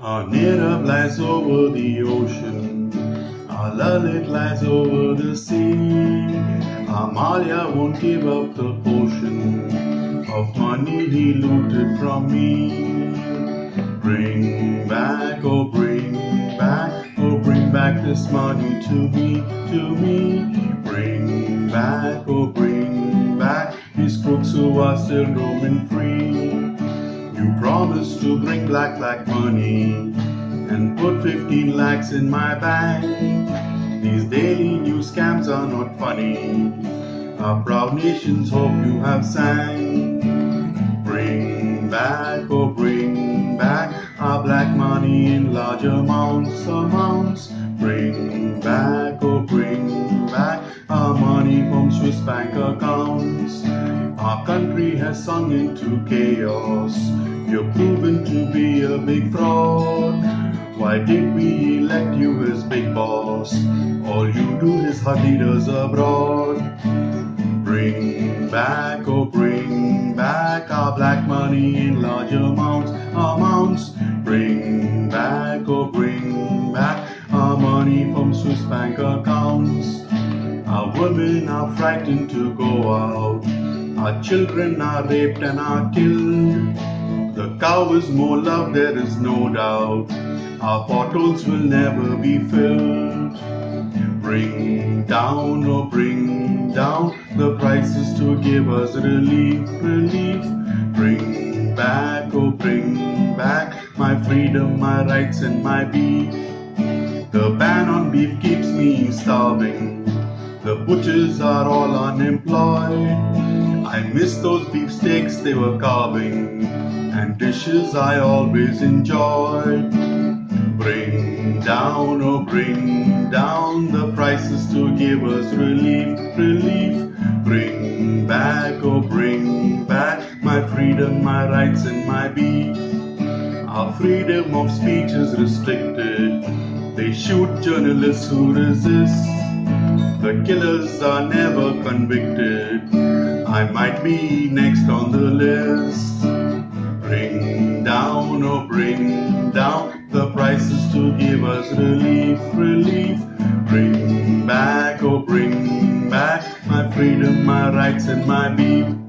Our Nirav lies over the ocean. Our Lalit lies over the sea. Amalia won't give up the portion of money he looted from me. Bring back, oh bring back, oh bring back this money to me, to me. Bring back, oh bring back these crooks who are still roaming free. You promised to bring black black money and put 15 lakhs in my bank. These daily news scams are not funny. Our proud nations hope you have sang. Bring back, oh bring back our black money in large amounts, amounts. Bring back, oh bring back our money from Swiss bank accounts. Our country has sunk into chaos. You're proven to be a big fraud. Why did we elect you as big boss? All you do is hug leaders abroad. Bring back, oh bring back our black money in large amounts, amounts. Bring back, oh bring back our money from Swiss bank accounts. Our women are frightened to go out. Our children are raped and are killed. The cow is more loved, there is no doubt. Our potholes will never be filled. Bring down, oh bring down the prices to give us relief, relief. Bring back, oh bring back my freedom, my rights and my beef. The ban on beef keeps me starving. The butchers are all unemployed. I miss those beefsteaks they were carving and dishes I always enjoyed. Bring down, oh bring down the prices to give us relief, relief. Bring back, oh bring back my freedom, my rights and my beef. Our freedom of speech is restricted. They shoot journalists who resist. The killers are never convicted. I might be next on the list. Bring down, oh bring down the prices to give us relief, relief. Bring back, oh bring back my freedom, my rights and my beef.